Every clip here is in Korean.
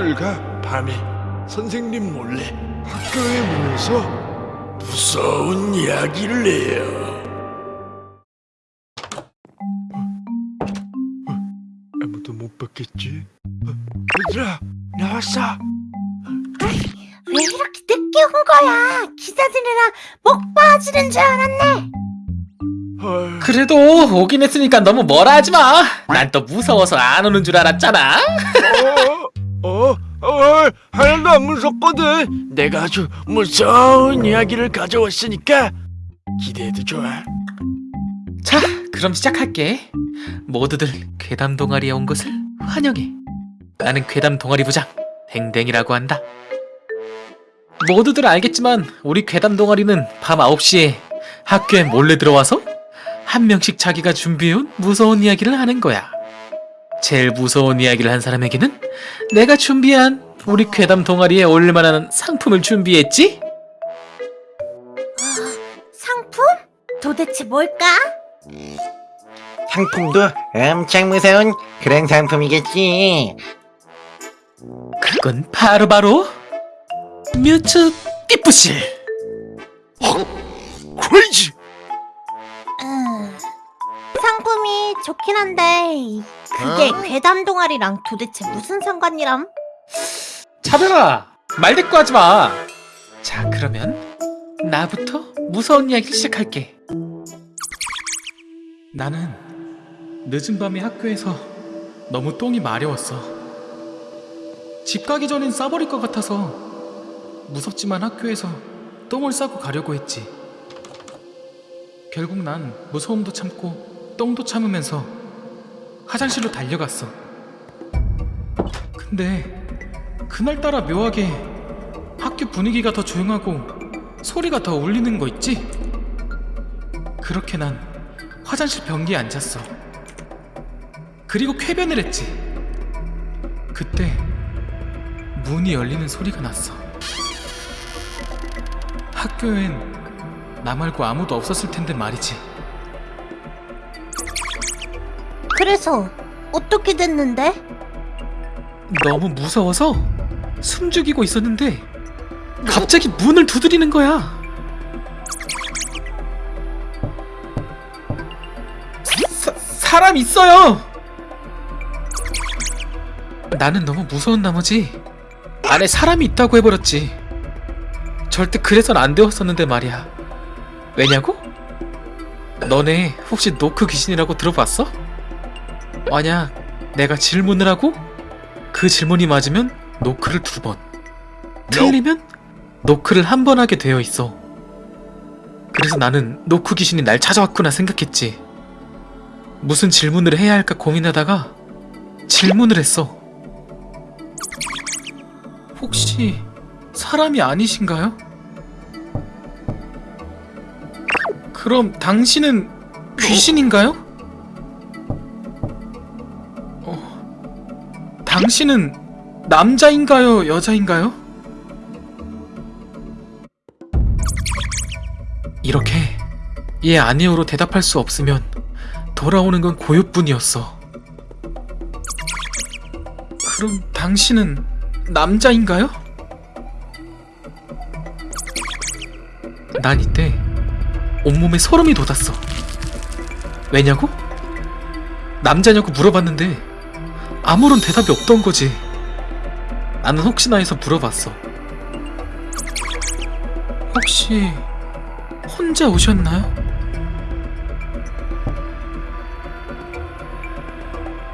아이들과 밤에 선생님 몰래 학교에 모여서 무서운 이야기를 해요. 아무도 못 봤겠지? 어, 얘들아 나왔어. 왜 이렇게 늦게 온 거야? 기사들이랑 목 빠지는 줄 알았네. 헐. 그래도 오긴 했으니까 너무 뭐라 하지 마. 난 또 무서워서 안 오는 줄 알았잖아. 어, 어, 어, 하나도 안 무섭거든. 내가 아주 무서운 이야기를 가져왔으니까 기대해도 좋아. 자, 그럼 시작할게. 모두들 괴담 동아리에 온 것을 환영해. 나는 괴담 동아리 부장 댕댕이라고 한다. 모두들 알겠지만 우리 괴담 동아리는 밤 9시에 학교에 몰래 들어와서 한 명씩 자기가 준비해온 무서운 이야기를 하는 거야. 제일 무서운 이야기를 한 사람에게는 내가 준비한 우리 괴담 동아리에 올릴만한 상품을 준비했지? 상품? 도대체 뭘까? 상품도 엄청 무서운 그런 상품이겠지. 그건 바로바로 뮤츠 띠뿌실 크레이지. 좋긴 한데 그게 괴담 동아리랑 도대체 무슨 상관이람? 차별아 말 대꾸 하지 마. 자 그러면 나부터 무서운 이야기를 시작할게. 나는 늦은 밤에 학교에서 너무 똥이 마려웠어. 집 가기 전엔 싸버릴 것 같아서 무섭지만 학교에서 똥을 싸고 가려고 했지. 결국 난 무서움도 참고 똥도 참으면서 화장실로 달려갔어. 근데 그날따라 묘하게 학교 분위기가 더 조용하고 소리가 더 울리는 거 있지? 그렇게 난 화장실 변기에 앉았어. 그리고 쾌변을 했지. 그때 문이 열리는 소리가 났어. 학교엔 나 말고 아무도 없었을 텐데 말이지. 그래서 어떻게 됐는데? 너무 무서워서 숨죽이고 있었는데 갑자기 문을 두드리는 거야. 사, 사람 있어요. 나는 너무 무서운 나머지 안에 사람이 있다고 해버렸지. 절대 그래선 안 되었었는데 말이야. 왜냐고? 너네 혹시 노크 귀신이라고 들어봤어? 만약 내가 질문을 하고 그 질문이 맞으면 노크를 두 번. 틀리면 노크를 한 번 하게 되어 있어. 그래서 나는 노크 귀신이 날 찾아왔구나 생각했지. 무슨 질문을 해야 할까 고민하다가 질문을 했어. 혹시 사람이 아니신가요? 그럼 당신은 귀신인가요? 당신은 남자인가요? 여자인가요? 이렇게 예 아니오로 대답할 수 없으면 돌아오는 건 고요뿐이었어. 그럼 당신은 남자인가요? 난 이때 온몸에 소름이 돋았어. 왜냐고? 남자냐고 물어봤는데 아무런 대답이 없던 거지. 나는 혹시나 해서 물어봤어. 혹시 혼자 오셨나요?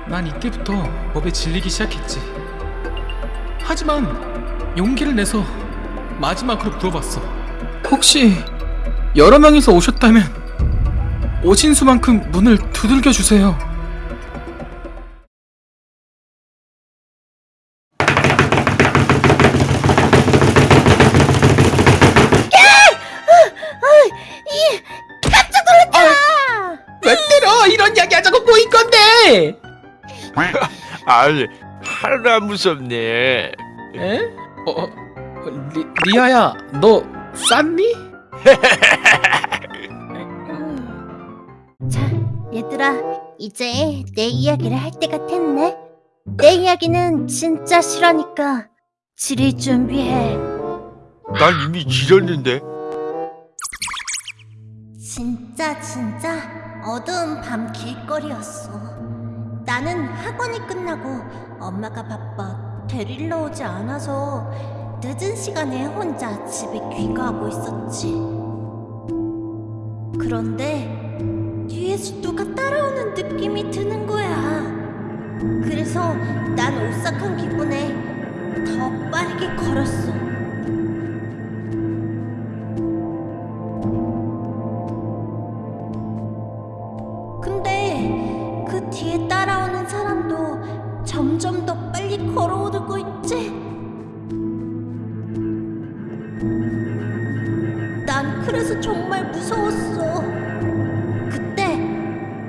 난 이때부터 법에 질리기 시작했지. 하지만 용기를 내서 마지막으로 물어봤어. 혹시 여러 명이서 오셨다면 오신 수만큼 문을 두들겨 주세요. 이런 이야기 하자고 꼬인 건데. 아니 안 무섭네. 에? 어, 어 리, 리아야, 너 쌌니? 자, 얘들아, 이제 내 이야기를 할 때가 됐네. 내 이야기는 진짜 실화니까 지릴 준비해. 난 이미 지렸는데. 진짜 진짜 어두운 밤 길거리였어. 나는 학원이 끝나고 엄마가 바빠 데리러 오지 않아서 늦은 시간에 혼자 집에 귀가하고 있었지. 그런데 뒤에서 누가 따라오는 느낌이 드는 거야. 그래서 난 오싹한 기분에 더 빠르게 걸었어. 그래서 정말 무서웠어. 그때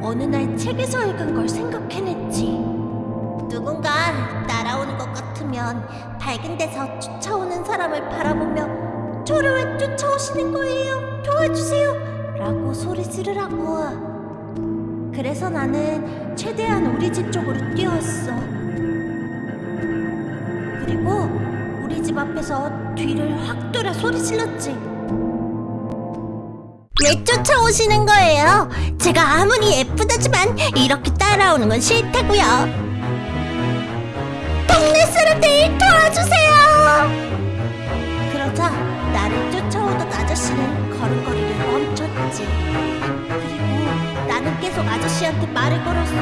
어느 날 책에서 읽은 걸 생각해냈지. 누군가 따라오는 것 같으면 밝은 데서 쫓아오는 사람을 바라보며 저를 왜 쫓아오시는 거예요? 도와주세요! 라고 소리 지르라고. 그래서 나는 최대한 우리 집 쪽으로 뛰어왔어. 그리고 우리 집 앞에서 뒤를 확 돌아 소리 질렀지. 왜 쫓아오시는 거예요? 제가 아무리 예쁘다지만 이렇게 따라오는 건 싫다고요. 동네 사람들 도와주세요. 그러자 나를 쫓아오던 아저씨는 걸음걸이를 멈췄지. 그리고 나는 계속 아저씨한테 말을 걸었어.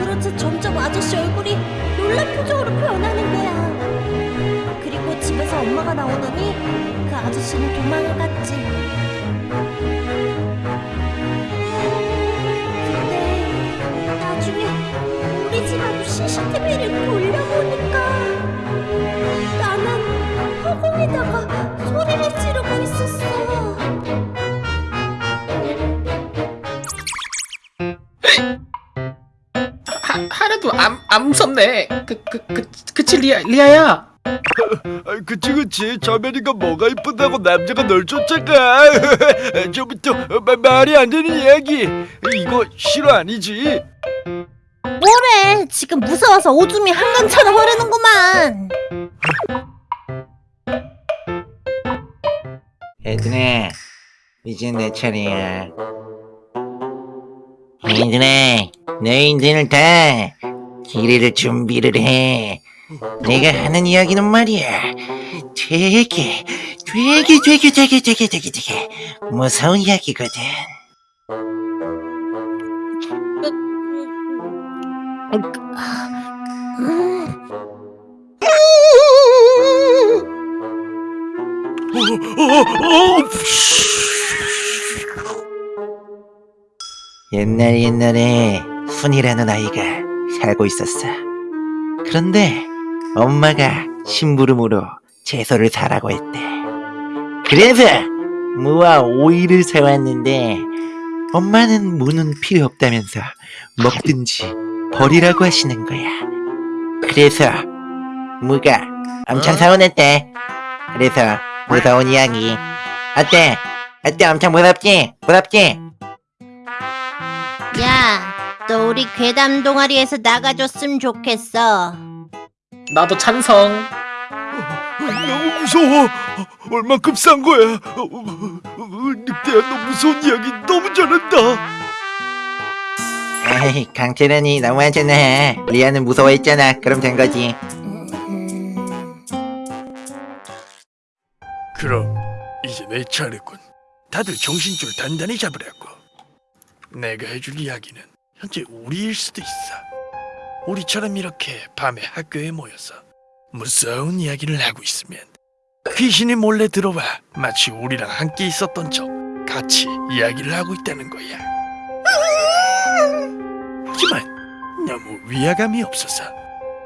그러자 점점 아저씨 얼굴이 놀란 표정으로 변하는 거야. 그리고 집에서 엄마가 나오더니 그 아저씨는 도망을 갔지. 근데 나중에 우리 집 앞 CCTV를 돌려보니까 나는 허공에다가 소리를 지르고 있었어. 하, 하나도 안, 안 무섭네. 그, 그, 그, 그치, 리아, 리아야. 아, 그치 그치 저면이가 뭐가 이쁘다고 남자가 널 쫓아가 저부터 마, 말이 안 되는 이야기 이거 실화 아니지 뭐래? 지금 무서워서 오줌이 한강처럼 흐르는구만. 얘들아, 이제 내 차례야. 얘들아, 너희들 다 기회를 준비를 해. 내가 하는 이야기는 말이야. 되게, 되게, 되게, 되게, 되게, 되게, 되게 무서운 이야기거든. 옛날 옛날에 순이라는 아이가 살고 있었어. 그런데 엄마가 심부름으로 채소를 사라고 했대. 그래서 무와 오이를 사왔는데 엄마는 무는 필요 없다면서 먹든지 버리라고 하시는 거야. 그래서 무가 엄청 서운했대. 그래서 무서운 이야기. 어때? 어때? 엄청 무섭지? 무섭지? 야, 너 우리 괴담 동아리에서 나가줬으면 좋겠어. 나도 찬성. 너무 무서워 얼만큼 싼 거야 늑대야 너 무서운 이야기 너무 잘한다 에이, 강철현이 너무하잖아. 리아는 무서워했잖아. 그럼 된 거지. 그럼 이제 내 차례군. 다들 정신줄 단단히 잡으라고. 내가 해줄 이야기는 현재 우리일 수도 있어. 우리처럼 이렇게 밤에 학교에 모여서 무서운 이야기를 하고 있으면 귀신이 몰래 들어와 마치 우리랑 함께 있었던 척 같이 이야기를 하고 있다는 거야. 하지만 너무 위화감이 없어서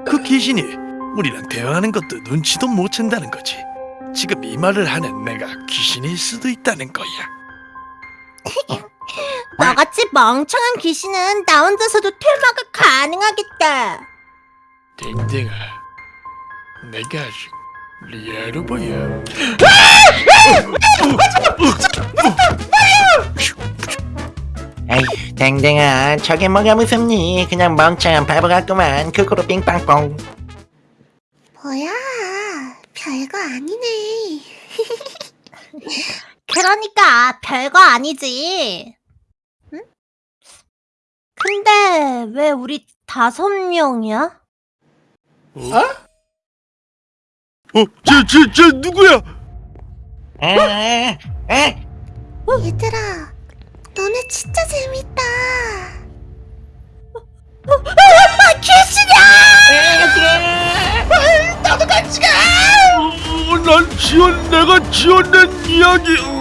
그 귀신이 우리랑 대화하는 것도 눈치도 못 챈다는 거지. 지금 이 말을 하는 내가 귀신일 수도 있다는 거야. 너같이 멍청한 귀신은 나 혼자서도 퇴마가 가능하겠다. 댕댕아, 내가 아직 리아로 보여. 에휴 댕댕아 저게 뭐가 무섭니 그냥 멍청한 바보 같구만 크크로 빙빵뽕 뭐야, 별거 아니네. 그러니까 별거 아니지. 응? 근데 왜 우리 다섯 명이야? 어? 어? 저, 저, 저 누구야? 에, 에, 얘들아, 너네 진짜 재밌다. 어, 난 지원 내가 지원낸 이야기.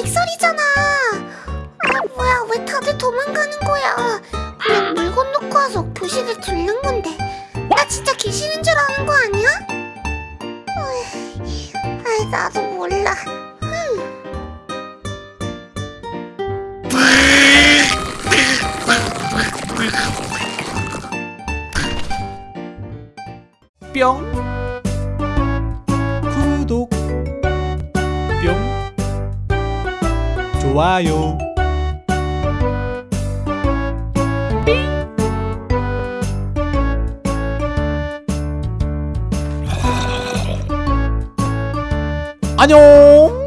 백설이잖아. 아, 뭐야, 왜 다들 도망가는 거야? 그냥 물건 놓고 와서 교실에 들른 건데. 나 진짜 귀신인 줄 아는 거 아니야? 아이, 나도 몰라. 뿅 좋아요. 안녕